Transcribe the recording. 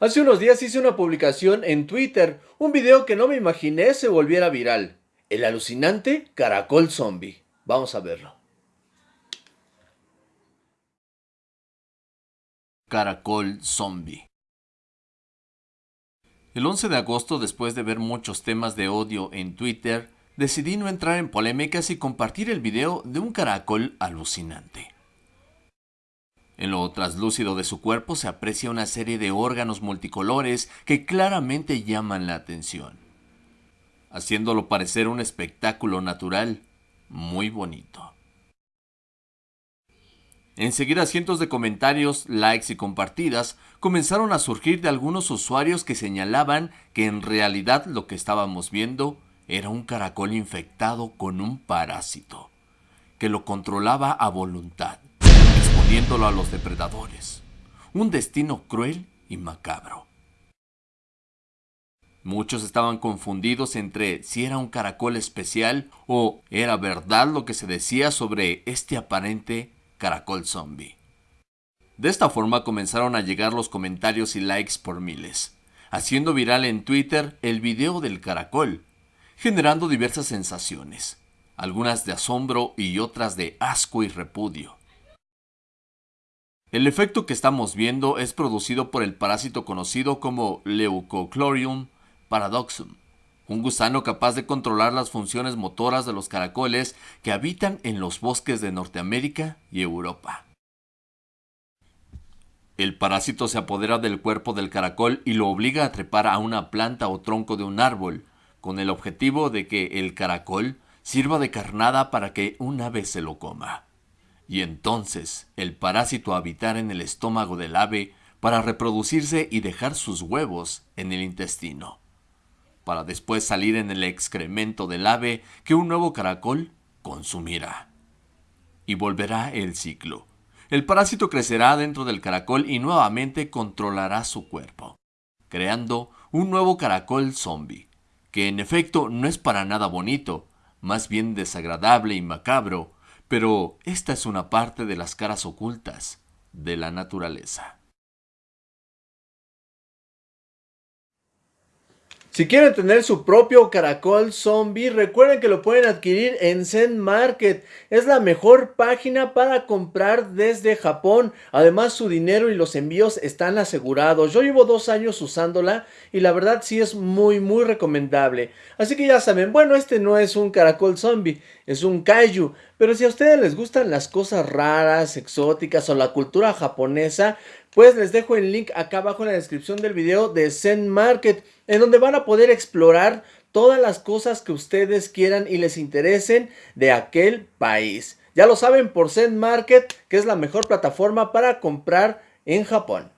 Hace unos días hice una publicación en Twitter, un video que no me imaginé se volviera viral. El alucinante caracol zombie. Vamos a verlo. Caracol zombie. El 11 de agosto, después de ver muchos temas de odio en Twitter, decidí no entrar en polémicas y compartir el video de un caracol alucinante. En lo traslúcido de su cuerpo se aprecia una serie de órganos multicolores que claramente llaman la atención, haciéndolo parecer un espectáculo natural muy bonito. Enseguida cientos de comentarios, likes y compartidas comenzaron a surgir de algunos usuarios que señalaban que en realidad lo que estábamos viendo era un caracol infectado con un parásito, que lo controlaba a voluntad a los depredadores. Un destino cruel y macabro. Muchos estaban confundidos entre si era un caracol especial o era verdad lo que se decía sobre este aparente caracol zombie. De esta forma comenzaron a llegar los comentarios y likes por miles, haciendo viral en Twitter el video del caracol, generando diversas sensaciones, algunas de asombro y otras de asco y repudio. El efecto que estamos viendo es producido por el parásito conocido como Leucochlorium paradoxum, un gusano capaz de controlar las funciones motoras de los caracoles que habitan en los bosques de Norteamérica y Europa. El parásito se apodera del cuerpo del caracol y lo obliga a trepar a una planta o tronco de un árbol, con el objetivo de que el caracol sirva de carnada para que un ave se lo coma y entonces el parásito habitar en el estómago del ave para reproducirse y dejar sus huevos en el intestino, para después salir en el excremento del ave que un nuevo caracol consumirá. Y volverá el ciclo. El parásito crecerá dentro del caracol y nuevamente controlará su cuerpo, creando un nuevo caracol zombie, que en efecto no es para nada bonito, más bien desagradable y macabro, pero esta es una parte de las caras ocultas de la naturaleza. Si quieren tener su propio caracol zombie, recuerden que lo pueden adquirir en Zen Market. Es la mejor página para comprar desde Japón. Además, su dinero y los envíos están asegurados. Yo llevo dos años usándola y la verdad sí es muy, muy recomendable. Así que ya saben, bueno, este no es un caracol zombie, es un kaiju. Pero si a ustedes les gustan las cosas raras, exóticas o la cultura japonesa, pues les dejo el link acá abajo en la descripción del video de Zen Market, en donde van a poder explorar todas las cosas que ustedes quieran y les interesen de aquel país. Ya lo saben por Zen Market, que es la mejor plataforma para comprar en Japón.